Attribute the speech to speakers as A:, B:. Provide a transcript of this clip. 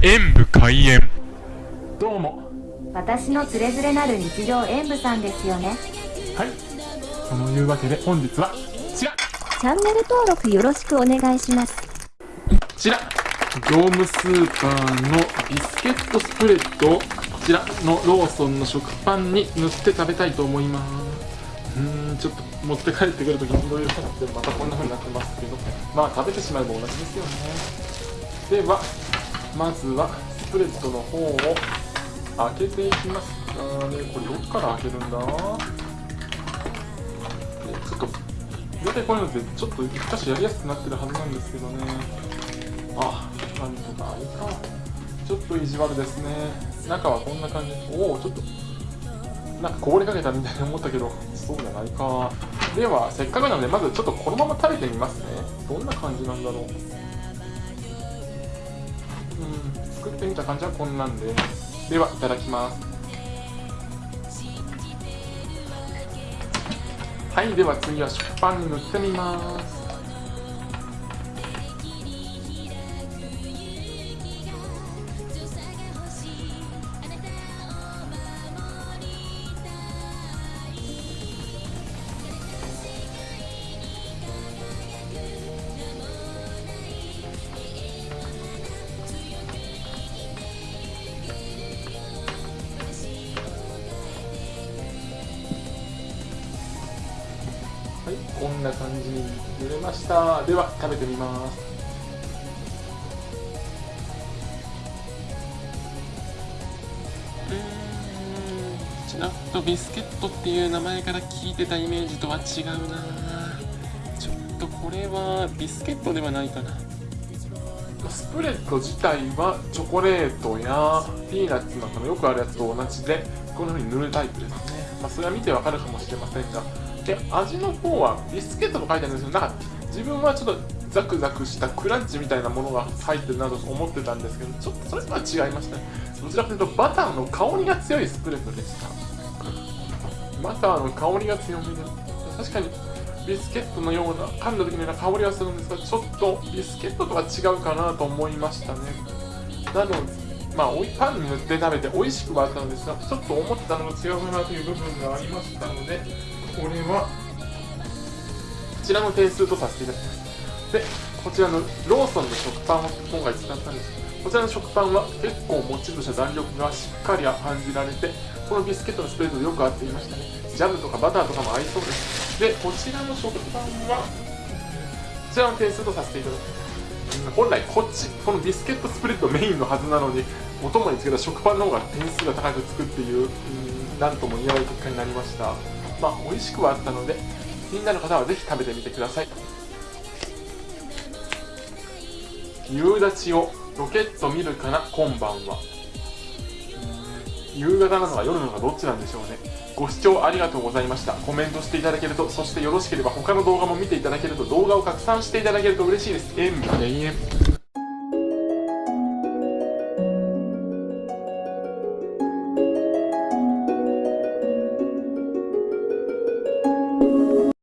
A: 演武開演。どうも。
B: 私のつれづれなる日常演舞さんですよね。
A: はい。そのいうわけで本日はこちら。
B: チャンネル登録よろしくお願いします。
A: こちら。業務スーパーのビスケットスプレッド。をこちらのローソンの食パンに塗って食べたいと思います。うーんちょっと持って帰ってくるときにいろいろなってまたこんな風になってますけど。まあ食べてしまえば同じですよね。ではまずはスプレッドの方を開けていきます。あーねこれどっから開けるんだ？ちょっと。大体こういうのってちょっと一箇やりやすくなってるはずなんですけどね。あなんとかいいか。ちょっと意地悪ですね。中はこんな感じ。おおちょっと。なんかこぼれかけたみたいに思ったけどそうじゃないか。ではせっかくなのでまずちょっとこのまま食べてみますね。どんな感じなんだろう。うん。作ってみた感じはこんなんで。ではいただきます。はいでは次は食パンに塗ってみます。こんな感じに塗れました。では、食べてみます。うーん、ちらっとビスケットっていう名前から聞いてたイメージとは違うなちょっとこれはビスケットではないかな。スプレッド自体はチョコレートやピーナッツなんかのよくあるやつと同じでこんな風に塗るタイプですね、まあ、それは見てわかるかもしれませんがで味の方はビスケットと書いてあるんですけどなんか自分はちょっとザクザクしたクランチみたいなものが入ってるなと思ってたんですけどちょっとそれとは違いましたね。どちらかというとバターの香りが強いスプレッドでした。バターの香りが強めで確かにビスケットのような噛んだ時のような香りはするんですがちょっとビスケットとは違うかなと思いましたね。なのでまあ、パンに塗って食べて美味しくはあったのですがちょっと思ってたのが違うなという部分がありましたのでこれは。こちらの点数とさせていただきます。でこちらのローソンの食パンを今回使ったんです。こちらの食パンは結構もちりとした弾力がしっかり感じられてこのビスケットのスプレッドとよく合っていましたね。ジャムとかバターとかも合いそうです。でこちらの食パンはこちらの点数とさせていただきます。本来こっちこのビスケットスプレッドメインのはずなのにお供につけた食パンの方が点数が高くつくっていう何とも言えない結果になりました。まあ美味しくはあったので気になる方はぜひ食べてみてください。夕立ちをロケット見るかな今晩は。夕方なのか夜なのかどっちなんでしょうね。ご視聴ありがとうございました。コメントしていただけるとそしてよろしければ他の動画も見ていただけると動画を拡散していただけると嬉しいです。演武永遠。